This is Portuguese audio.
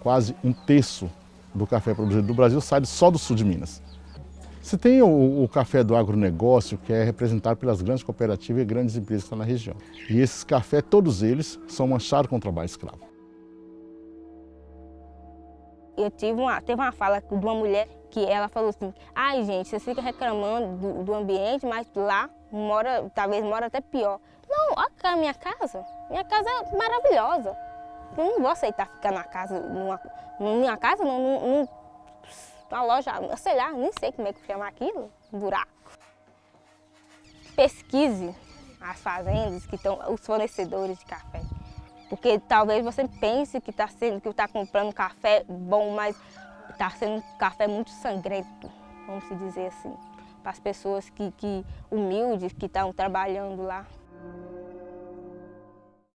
Quase um terço do café produzido no Brasil sai só do sul de Minas. Se tem o, o, café do agronegócio, que é representado pelas grandes cooperativas e grandes empresas que estão na região. E esses cafés, todos eles, são manchados com trabalho escravo. Eu tive uma, teve uma fala de uma mulher que ela falou assim, ai gente, vocês ficam reclamando do, do ambiente, mas lá mora, talvez mora até pior. Não, olha a minha casa, minha casa é maravilhosa. Eu não vou aceitar ficar na casa, numa, numa casa, não, num, numa loja, sei lá, nem sei como é que chama aquilo, um buraco. Pesquise as fazendas que estão, os fornecedores de café. Porque talvez você pense que está está comprando café bom, mas está sendo um café muito sangrento, vamos dizer assim, para as pessoas que, que humildes que estão trabalhando lá.